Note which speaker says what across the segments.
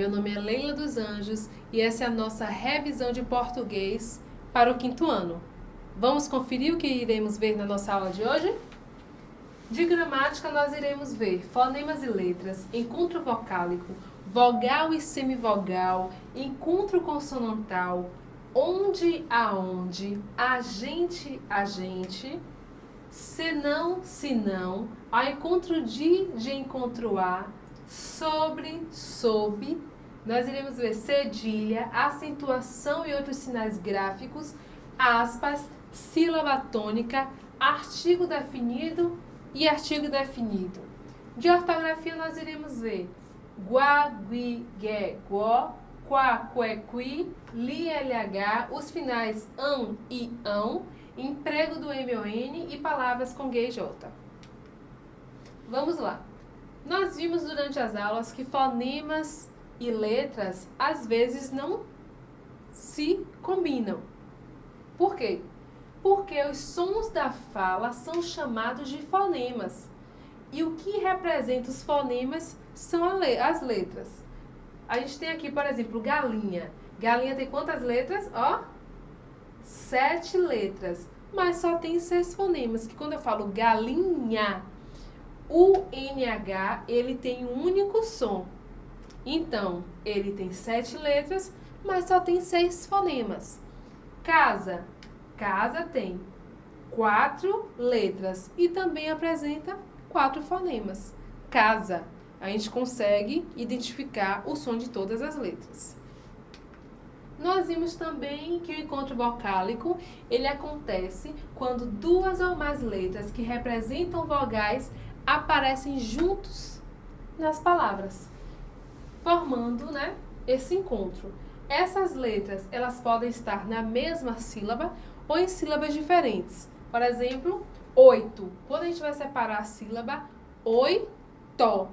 Speaker 1: Meu nome é Leila dos Anjos e essa é a nossa revisão de português para o quinto ano. Vamos conferir o que iremos ver na nossa aula de hoje? De gramática, nós iremos ver fonemas e letras, encontro vocálico, vogal e semivogal, encontro consonantal, onde aonde, agente agente, senão senão, ao encontro de de encontro a, sobre sob, nós iremos ver cedilha, acentuação e outros sinais gráficos, aspas, sílaba tônica, artigo definido e artigo definido. De ortografia nós iremos ver gua, gui, gue, guó, qua, que, qui, li, lh, os finais ão e ão, emprego do mon e palavras com g e j. Vamos lá. Nós vimos durante as aulas que fonemas e letras às vezes não se combinam. Por quê? Porque os sons da fala são chamados de fonemas. E o que representa os fonemas são as letras. A gente tem aqui, por exemplo, galinha. Galinha tem quantas letras? Ó, sete letras. Mas só tem seis fonemas, que quando eu falo galinha, o NH, ele tem um único som. Então, ele tem sete letras, mas só tem seis fonemas. Casa, casa tem quatro letras e também apresenta quatro fonemas. Casa, a gente consegue identificar o som de todas as letras. Nós vimos também que o encontro vocálico, ele acontece quando duas ou mais letras que representam vogais aparecem juntos nas palavras, formando né, esse encontro. Essas letras, elas podem estar na mesma sílaba ou em sílabas diferentes. Por exemplo, oito. Quando a gente vai separar a sílaba, oi, to.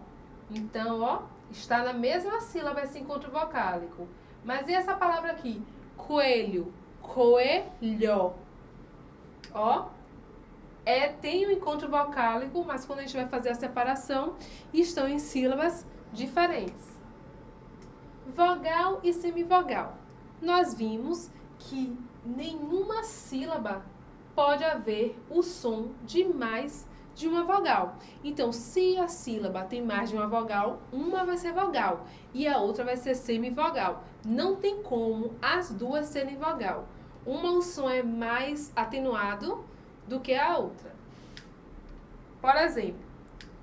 Speaker 1: Então, ó, está na mesma sílaba esse encontro vocálico. Mas e essa palavra aqui? Coelho, coelho. Ó, é, tem o um encontro vocálico, mas quando a gente vai fazer a separação, estão em sílabas diferentes. Vogal e semivogal. Nós vimos que nenhuma sílaba pode haver o som de mais de uma vogal. Então, se a sílaba tem mais de uma vogal, uma vai ser vogal e a outra vai ser semivogal. Não tem como as duas serem vogal. Uma o som é mais atenuado do que a outra. Por exemplo,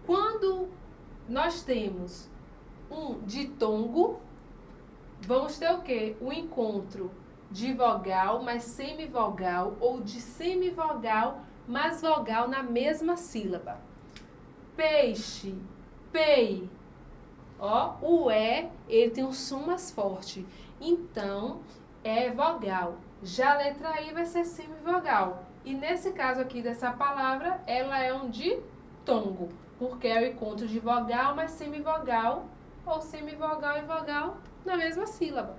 Speaker 1: quando nós temos um ditongo, vamos ter o quê? O encontro de vogal mais semivogal ou de semivogal mais vogal na mesma sílaba. Peixe, pei. Ó, o E, ele tem um som mais forte. Então, é vogal. Já a letra I vai ser semivogal. E nesse caso aqui dessa palavra, ela é um ditongo, porque é o encontro de vogal mais semivogal, ou semivogal e vogal na mesma sílaba.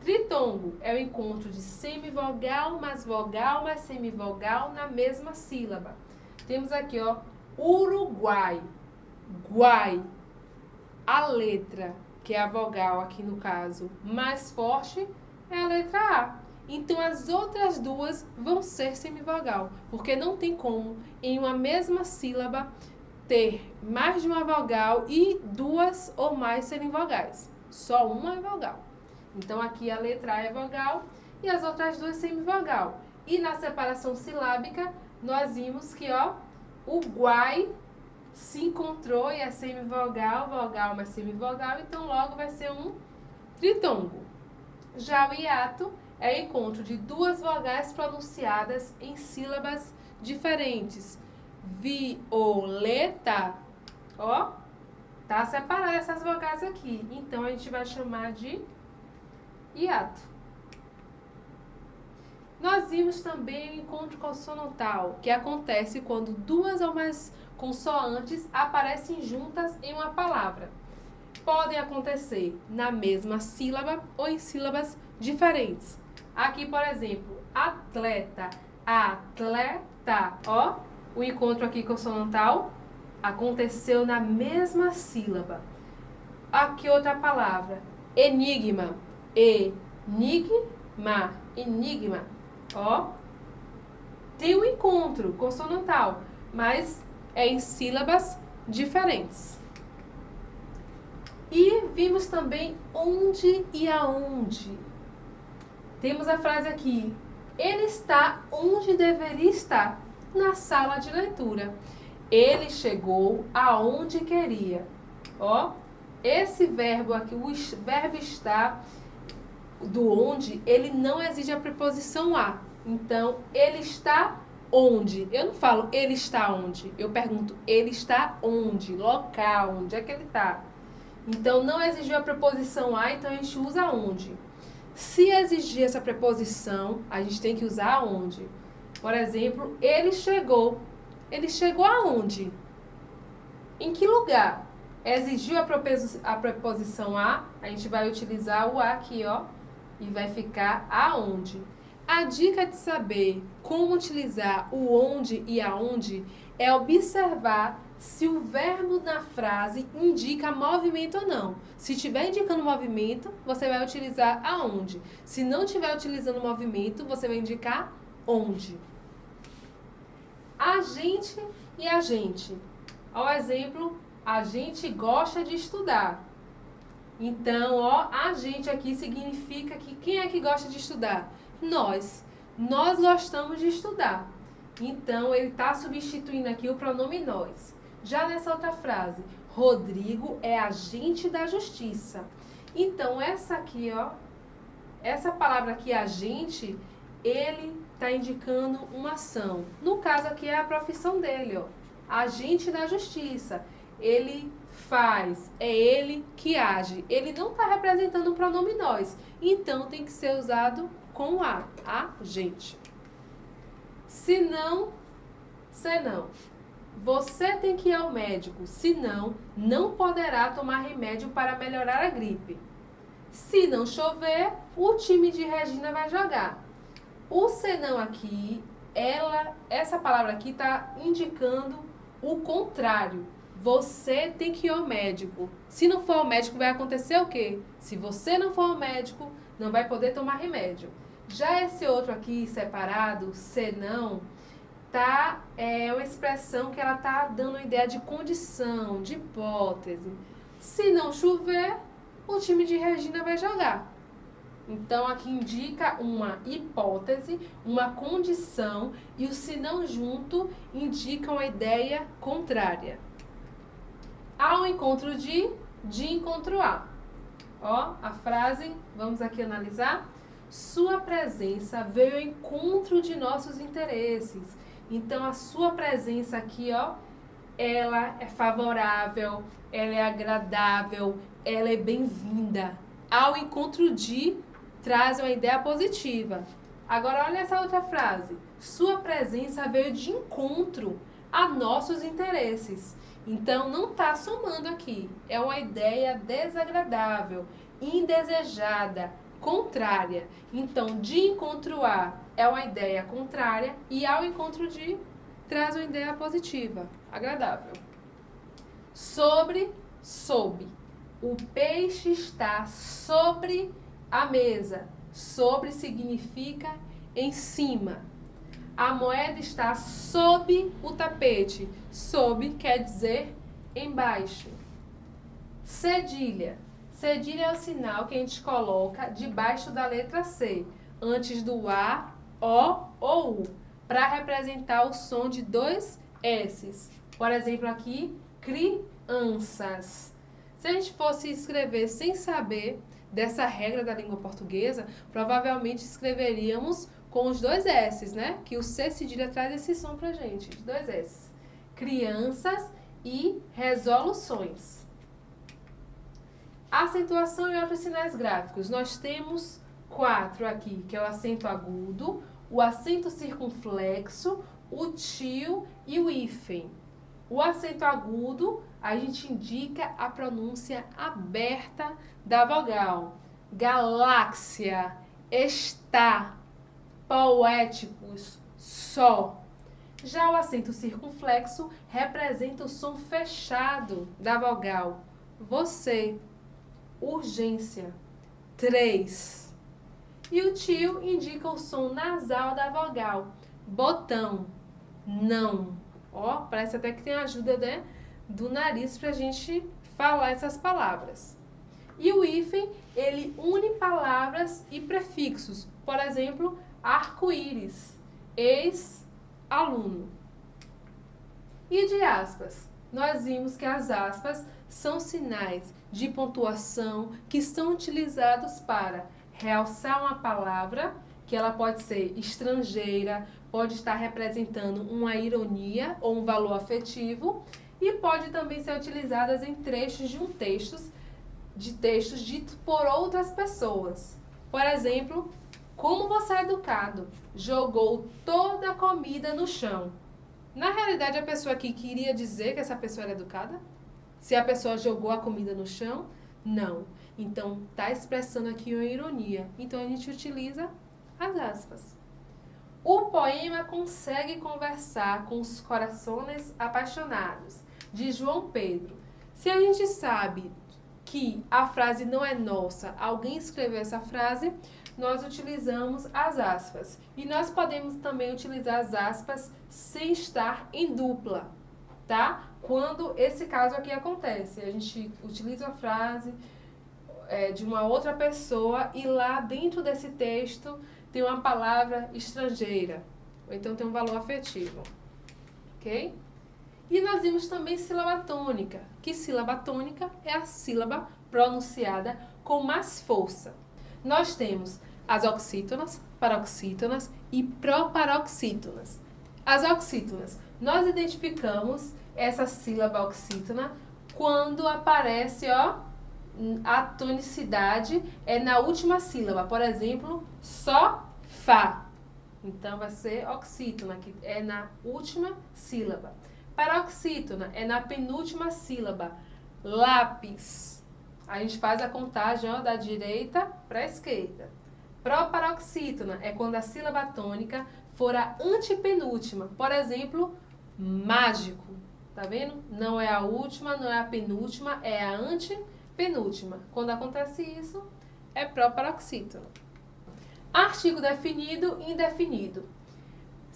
Speaker 1: Tritongo é o encontro de semivogal mais vogal mais semivogal na mesma sílaba. Temos aqui, ó, Uruguai, guai. A letra, que é a vogal aqui no caso, mais forte é a letra A. Então, as outras duas vão ser semivogal, porque não tem como, em uma mesma sílaba, ter mais de uma vogal e duas ou mais serem vogais. Só uma é vogal. Então, aqui a letra A é vogal e as outras duas semivogal. E na separação silábica, nós vimos que ó, o guai se encontrou e é semivogal, vogal mais semivogal, então logo vai ser um tritongo. Já o hiato é encontro de duas vogais pronunciadas em sílabas diferentes. Violeta, ó, tá separada essas vogais aqui. Então, a gente vai chamar de hiato. Nós vimos também o encontro consonantal, que acontece quando duas ou mais consoantes aparecem juntas em uma palavra. Podem acontecer na mesma sílaba ou em sílabas diferentes. Aqui, por exemplo, atleta, atleta, ó, o encontro aqui consonantal aconteceu na mesma sílaba. Aqui outra palavra, enigma, enigma, enigma, ó. Tem um encontro consonantal, mas é em sílabas diferentes. E vimos também onde e aonde. Temos a frase aqui, ele está onde deveria estar, na sala de leitura. Ele chegou aonde queria. Ó, esse verbo aqui, o verbo está do onde, ele não exige a preposição a. Então, ele está onde? Eu não falo ele está onde. Eu pergunto ele está onde? Local, onde é que ele está? Então, não exigiu a preposição a, então a gente usa onde. Se exigir essa preposição, a gente tem que usar onde. Por exemplo, ele chegou. Ele chegou aonde? Em que lugar? Exigiu a, preposição a, a gente vai utilizar o a aqui, ó, e vai ficar aonde. A dica de saber como utilizar o onde e aonde é observar se o verbo na frase indica movimento ou não. Se estiver indicando movimento, você vai utilizar aonde. Se não estiver utilizando movimento, você vai indicar onde. A gente e a gente. Ao exemplo, a gente gosta de estudar. Então, ó, a gente aqui significa que quem é que gosta de estudar? Nós. Nós gostamos de estudar. Então, ele está substituindo aqui o pronome nós. Já nessa outra frase, Rodrigo é agente da justiça. Então, essa aqui, ó, essa palavra aqui, agente, ele está indicando uma ação. No caso aqui é a profissão dele, ó, agente da justiça. Ele faz, é ele que age. Ele não está representando o pronome nós. Então, tem que ser usado com a, a gente. Se não, se não. Você tem que ir ao médico, senão não poderá tomar remédio para melhorar a gripe. Se não chover, o time de Regina vai jogar. O senão aqui, ela, essa palavra aqui está indicando o contrário. Você tem que ir ao médico. Se não for ao médico, vai acontecer o quê? Se você não for ao médico, não vai poder tomar remédio. Já esse outro aqui, separado, senão, tá, é uma expressão que ela tá dando uma ideia de condição, de hipótese. Se não chover, o time de Regina vai jogar. Então, aqui indica uma hipótese, uma condição, e o se não junto indica uma ideia contrária. Ao encontro de, de encontro a. Ó, a frase, vamos aqui analisar. Sua presença veio ao encontro de nossos interesses. Então, a sua presença aqui, ó, ela é favorável, ela é agradável, ela é bem-vinda. Ao encontro de, traz uma ideia positiva. Agora, olha essa outra frase. Sua presença veio de encontro a nossos interesses. Então, não está somando aqui. É uma ideia desagradável, indesejada, contrária. Então, de encontro a é uma ideia contrária e ao encontro de traz uma ideia positiva, agradável. Sobre, sob. O peixe está sobre a mesa. Sobre significa em cima. A moeda está sob o tapete. Sob quer dizer embaixo. Cedilha Cedilha é o sinal que a gente coloca debaixo da letra C, antes do A, O ou U, para representar o som de dois S's. Por exemplo, aqui, crianças. Se a gente fosse escrever sem saber dessa regra da língua portuguesa, provavelmente escreveríamos com os dois S's, né? Que o C cedilha traz esse som pra gente, de dois S's. Crianças e resoluções. Acentuação e outros sinais gráficos. Nós temos quatro aqui, que é o acento agudo, o acento circunflexo, o tio e o hífen. O acento agudo, a gente indica a pronúncia aberta da vogal. Galáxia, está, poéticos, só. Já o acento circunflexo representa o som fechado da vogal. Você, urgência. três. E o tio indica o som nasal da vogal. Botão, não. Ó, parece até que tem ajuda né, do nariz para a gente falar essas palavras. E o hífen, ele une palavras e prefixos. Por exemplo, arco-íris, ex-aluno. E de aspas? Nós vimos que as aspas são sinais de pontuação que são utilizados para realçar uma palavra, que ela pode ser estrangeira, pode estar representando uma ironia ou um valor afetivo, e pode também ser utilizadas em trechos de um texto, de textos ditos por outras pessoas. Por exemplo, como você é educado? Jogou toda a comida no chão. Na realidade, a pessoa aqui queria dizer que essa pessoa era educada? Se a pessoa jogou a comida no chão, não. Então, está expressando aqui uma ironia. Então, a gente utiliza as aspas. O poema consegue conversar com os corações apaixonados, de João Pedro. Se a gente sabe que a frase não é nossa, alguém escreveu essa frase, nós utilizamos as aspas. E nós podemos também utilizar as aspas sem estar em dupla, tá? Quando esse caso aqui acontece, a gente utiliza a frase é, de uma outra pessoa e lá dentro desse texto tem uma palavra estrangeira, ou então tem um valor afetivo, ok? E nós vimos também sílaba tônica, que sílaba tônica é a sílaba pronunciada com mais força. Nós temos as oxítonas, paroxítonas e proparoxítonas. As oxítonas, nós identificamos essa sílaba oxítona quando aparece, ó, a tonicidade é na última sílaba. Por exemplo, só, fá. Então, vai ser oxítona, que é na última sílaba. Paroxítona é na penúltima sílaba. Lápis. A gente faz a contagem ó, da direita para a esquerda. Proparoxítona é quando a sílaba tônica for a antepenúltima. Por exemplo, mágico. Tá vendo? Não é a última, não é a penúltima, é a antepenúltima. Quando acontece isso, é proparoxítona. Artigo definido e indefinido.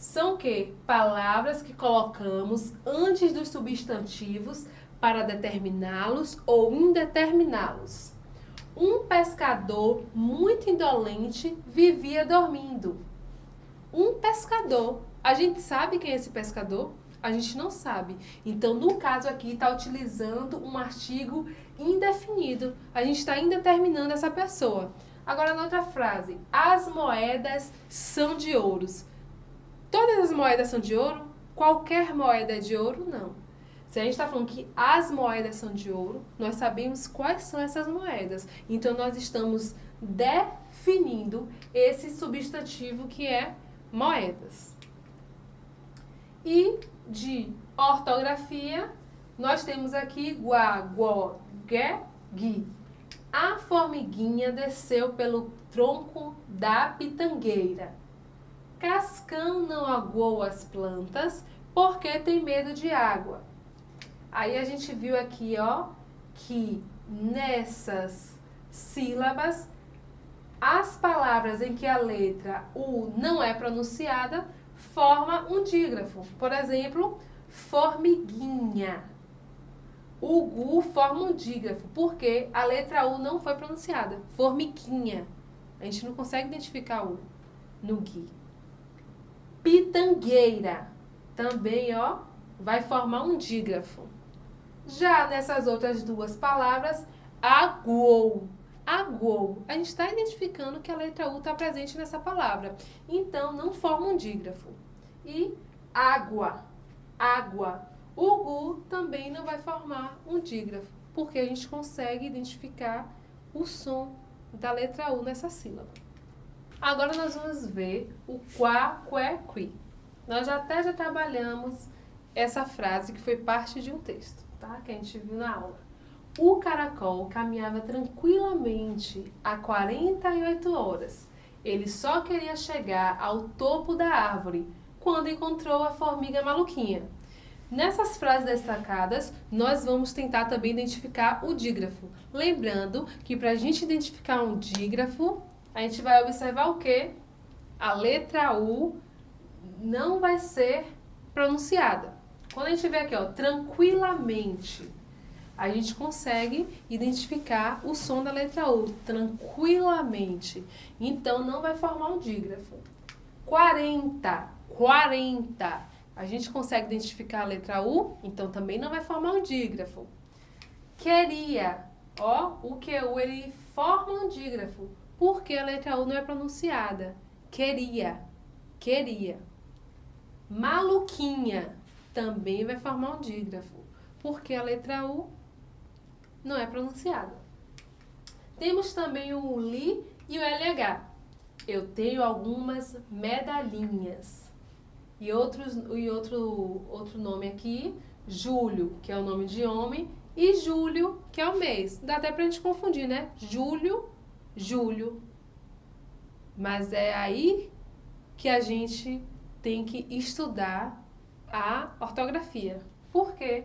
Speaker 1: São que palavras que colocamos antes dos substantivos para determiná-los ou indeterminá-los. Um pescador muito indolente vivia dormindo. Um pescador. A gente sabe quem é esse pescador? A gente não sabe. Então, no caso aqui, está utilizando um artigo indefinido. A gente está indeterminando essa pessoa. Agora, na outra frase, as moedas são de ouros. Todas as moedas são de ouro? Qualquer moeda é de ouro? Não. Se a gente está falando que as moedas são de ouro, nós sabemos quais são essas moedas. Então, nós estamos definindo esse substantivo que é moedas. E de ortografia, nós temos aqui guá, guó, gué, gui. A formiguinha desceu pelo tronco da pitangueira. Cascão não aguou as plantas porque tem medo de água. Aí a gente viu aqui, ó, que nessas sílabas, as palavras em que a letra U não é pronunciada forma um dígrafo. Por exemplo, formiguinha. O GU forma um dígrafo, porque a letra U não foi pronunciada. Formiguinha. A gente não consegue identificar U no GUI. Pitangueira. Também, ó, vai formar um dígrafo. Já nessas outras duas palavras, aguou. Aguou. A gente está identificando que a letra U está presente nessa palavra. Então, não forma um dígrafo. E água. Água. O gu também não vai formar um dígrafo, porque a gente consegue identificar o som da letra U nessa sílaba. Agora nós vamos ver o quá, qué, qui. Nós até já trabalhamos essa frase que foi parte de um texto tá? que a gente viu na aula. O caracol caminhava tranquilamente há 48 horas. Ele só queria chegar ao topo da árvore quando encontrou a formiga maluquinha. Nessas frases destacadas, nós vamos tentar também identificar o dígrafo. Lembrando que para a gente identificar um dígrafo, a gente vai observar o quê? A letra U não vai ser pronunciada. Quando a gente vê aqui, ó, tranquilamente, a gente consegue identificar o som da letra U, tranquilamente. Então, não vai formar um dígrafo. 40, 40. A gente consegue identificar a letra U, então também não vai formar um dígrafo. Queria, ó, o QU ele forma um dígrafo, porque a letra U não é pronunciada. Queria, queria. Maluquinha também vai formar um dígrafo, porque a letra U não é pronunciada. Temos também o LI e o LH. Eu tenho algumas medalhinhas. E, outros, e outro, outro nome aqui, Júlio, que é o nome de homem, e Júlio, que é o mês. Dá até pra gente confundir, né? Júlio, Júlio. Mas é aí que a gente tem que estudar a ortografia. Por quê?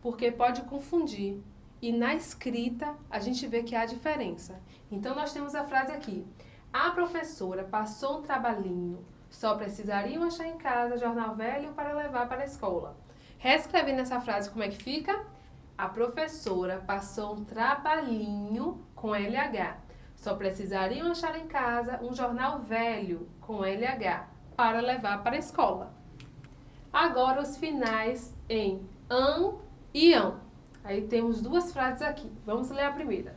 Speaker 1: Porque pode confundir. E na escrita a gente vê que há diferença. Então nós temos a frase aqui. A professora passou um trabalhinho só precisariam achar em casa jornal velho para levar para a escola. Reescrevendo essa frase, como é que fica? A professora passou um trabalhinho com LH. Só precisariam achar em casa um jornal velho com LH para levar para a escola. Agora os finais em an e ão. Aí temos duas frases aqui. Vamos ler a primeira.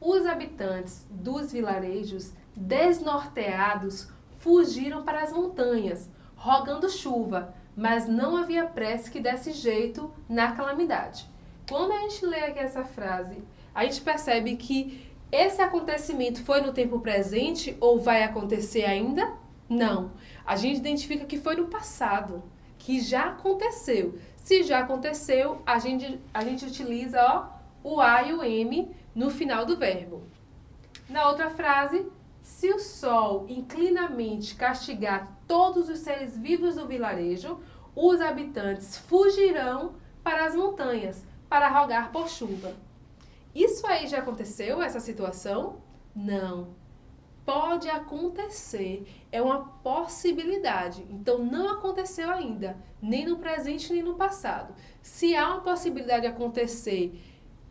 Speaker 1: Os habitantes dos vilarejos desnorteados fugiram para as montanhas, rogando chuva, mas não havia prece que desse jeito na calamidade. Quando a gente lê aqui essa frase, a gente percebe que esse acontecimento foi no tempo presente ou vai acontecer ainda? Não. A gente identifica que foi no passado, que já aconteceu. Se já aconteceu, a gente, a gente utiliza ó, o A e o M no final do verbo. Na outra frase, se o sol inclinamente castigar todos os seres vivos do vilarejo, os habitantes fugirão para as montanhas para rogar por chuva. Isso aí já aconteceu, essa situação? Não. Pode acontecer, é uma possibilidade. Então não aconteceu ainda, nem no presente nem no passado. Se há uma possibilidade de acontecer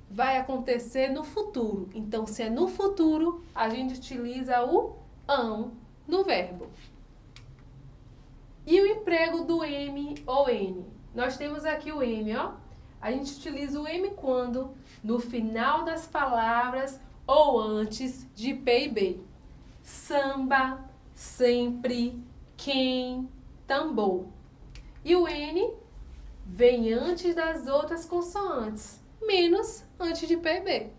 Speaker 1: vai acontecer no futuro. Então, se é no futuro, a gente utiliza o ão no verbo. E o emprego do M ou N? Nós temos aqui o M, ó. A gente utiliza o M quando? No final das palavras ou antes de P e B. Samba, sempre, quem, tambor. E o N vem antes das outras consoantes menos antes de PB.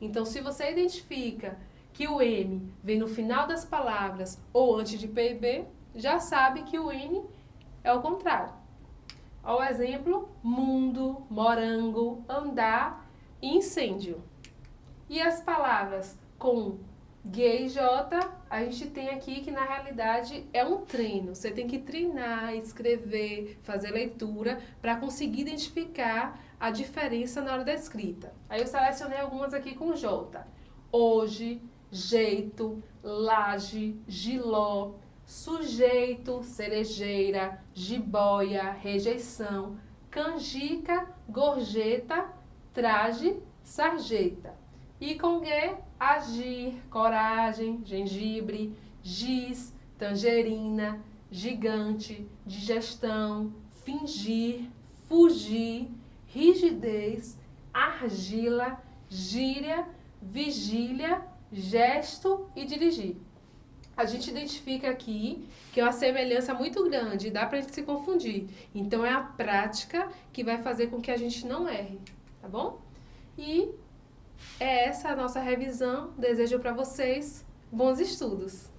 Speaker 1: Então, se você identifica que o M vem no final das palavras ou antes de PB, já sabe que o N é o contrário. Ao exemplo, mundo, morango, andar incêndio. E as palavras com G e J, a gente tem aqui que na realidade é um treino. Você tem que treinar, escrever, fazer leitura para conseguir identificar a diferença na hora da escrita. Aí eu selecionei algumas aqui com J. Hoje, jeito, laje, giló, sujeito, cerejeira, jiboia, rejeição, canjica, gorjeta, traje, sarjeta. E com G, agir, coragem, gengibre, giz, tangerina, gigante, digestão, fingir, fugir, rigidez, argila, gíria, vigília, gesto e dirigir. A gente identifica aqui que é uma semelhança muito grande, dá pra gente se confundir. Então é a prática que vai fazer com que a gente não erre, tá bom? E é essa a nossa revisão. Desejo para vocês bons estudos.